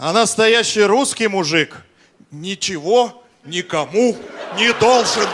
А настоящий русский мужик ничего никому не должен.